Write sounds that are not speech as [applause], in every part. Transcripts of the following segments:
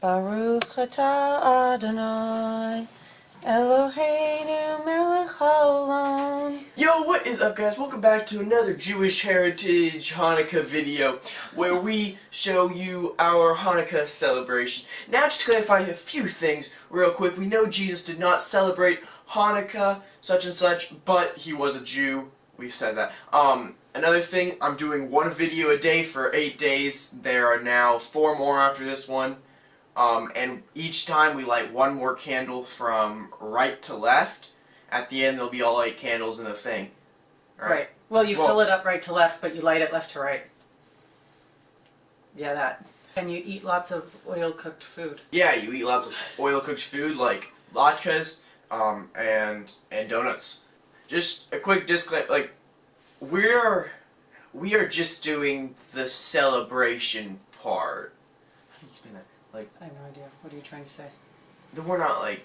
Baruch atah Adonai Eloheinu melech haolam. Yo, what is up guys? Welcome back to another Jewish Heritage Hanukkah video where we show you our Hanukkah celebration. Now just to clarify a few things real quick. We know Jesus did not celebrate Hanukkah such and such, but he was a Jew. We've said that. Um, another thing, I'm doing one video a day for eight days. There are now four more after this one. Um, and each time we light one more candle from right to left. At the end, there'll be all eight candles in the thing. Right. Well, you Well- fill it up right to left, but you light it left to right. Yeah, that. And you eat lots of oil cooked food. Yeah, you eat lots of oil cooked food like latkes um, and and donuts. Just a quick disclaimer, like we're we are just doing the celebration part. [laughs] How do you explain that? Like I have no idea. What are you trying to say? that we're not like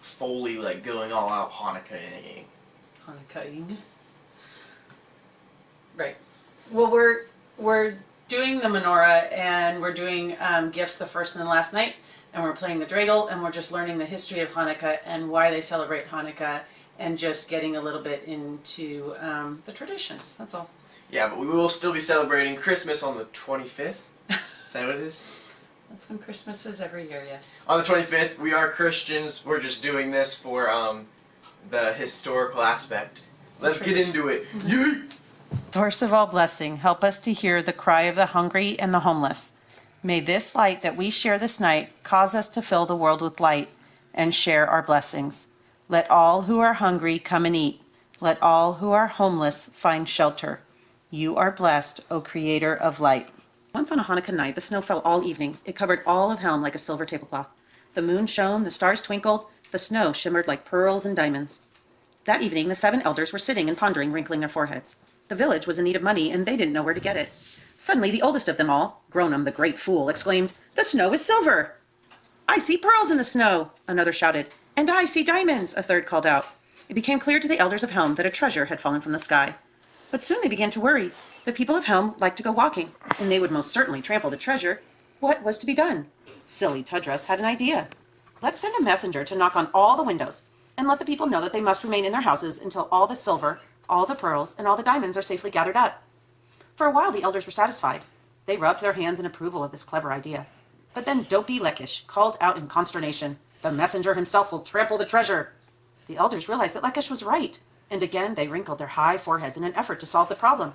fully like going all out Hanukkah. Hanukkahing. Right. Well, we're we're doing the menorah and we're doing um, gifts the first and the last night, and we're playing the dreidel, and we're just learning the history of Hanukkah and why they celebrate Hanukkah, and just getting a little bit into um, the traditions. That's all. Yeah, but we will still be celebrating Christmas on the 25th. Is that what it is? That's when Christmas is every year. Yes. On the 25th, we are Christians. We're just doing this for um, the historical aspect. Let's get into it. Yeet! Source of all blessing, help us to hear the cry of the hungry and the homeless. May this light that we share this night cause us to fill the world with light and share our blessings. Let all who are hungry come and eat. Let all who are homeless find shelter. You are blessed, O Creator of light. Once on a Hanukkah night, the snow fell all evening. It covered all of Chelm like a silver tablecloth. The moon shone, the stars twinkled, the snow shimmered like pearls and diamonds. That evening, the seven elders were sitting and pondering, wrinkling their foreheads. The village was in need of money, and they didn't know where to get it. Suddenly, the oldest of them all, Gronam the great fool, exclaimed, The snow is silver! I see pearls in the snow, another shouted. And I see diamonds, a third called out. It became clear to the elders of Chelm that a treasure had fallen from the sky. But soon they began to worry. The people of Chelm liked to go walking, and they would most certainly trample the treasure. What was to be done? Silly Tudrus had an idea. Let's send a messenger to knock on all the windows and let the people know that they must remain in their houses until all the silver, all the pearls, and all the diamonds are safely gathered up. For a while the elders were satisfied. They rubbed their hands in approval of this clever idea. But then Dopey Lekisch called out in consternation, The messenger himself will trample the treasure. The elders realized that Lekisch was right, and again they wrinkled their high foreheads in an effort to solve the problem.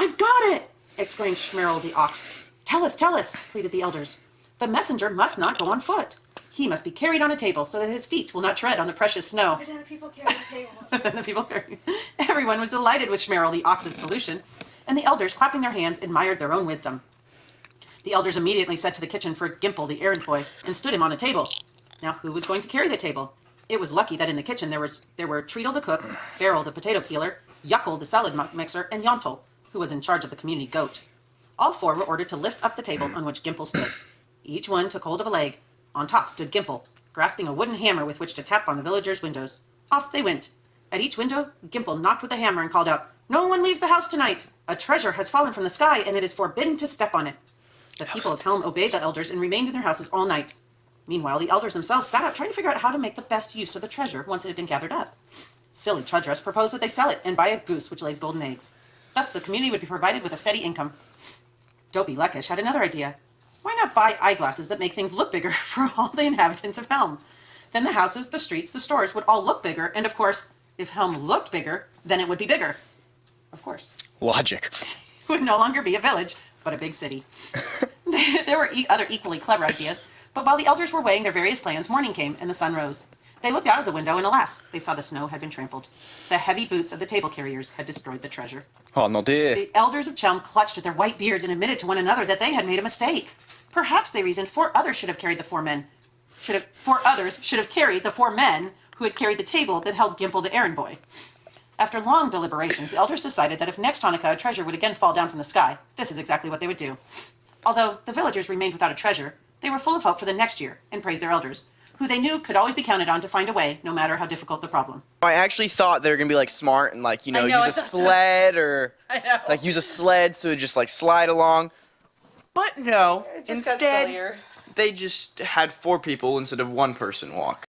I've got it! exclaimed Schmerl the ox. Tell us, tell us, pleaded the elders. The messenger must not go on foot. He must be carried on a table so that his feet will not tread on the precious snow. And then the people carry the table. [laughs] then the people [laughs] Everyone was delighted with Schmerl the ox's solution, and the elders, clapping their hands, admired their own wisdom. The elders immediately set to the kitchen for Gimpel the errand boy and stood him on a table. Now, who was going to carry the table? It was lucky that in the kitchen there was there were Treadle the cook, Beryl the potato peeler, Yuckle the salad mixer, and Yontel, who was in charge of the community goat. All four were ordered to lift up the table on which Gimpel stood. Each one took hold of a leg. On top stood Gimpel, grasping a wooden hammer with which to tap on the villagers' windows. Off they went. At each window, Gimpel knocked with the hammer and called out, No one leaves the house tonight! A treasure has fallen from the sky, and it is forbidden to step on it. The people of Chelm obeyed the elders and remained in their houses all night. Meanwhile, the elders themselves sat up trying to figure out how to make the best use of the treasure once it had been gathered up. Silly Trudress proposed that they sell it and buy a goose which lays golden eggs. Thus, the community would be provided with a steady income. Dopey Lekisch had another idea. Why not buy eyeglasses that make things look bigger [laughs] for all the inhabitants of Chelm? Then the houses, the streets, the stores would all look bigger, and of course, if Chelm looked bigger, then it would be bigger. Of course. Logic. [laughs] It would no longer be a village, but a big city. [laughs] there were e- other equally clever ideas, but while the elders were weighing their various plans, morning came and the sun rose. They looked out of the window, and alas, they saw the snow had been trampled. The heavy boots of the table carriers had destroyed the treasure. Oh no, dear. The elders of Chelm clutched at their white beards and admitted to one another that they had made a mistake. Perhaps they reasoned four others should have carried the four men. Should have four others should have carried the four men who had carried the table that held Gimpel the errand boy. After long deliberations, the elders decided that if next Hanukkah a treasure would again fall down from the sky, this is exactly what they would do. Although the villagers remained without a treasure, they were full of hope for the next year and praised their elders, who they knew could always be counted on to find a way, no matter how difficult the problem. I actually thought they were gonna be like smart and like you know, know, use a thought so. sled or [laughs] like use a sled so it just like slide along. But no, instead they just had four people instead of one person walk?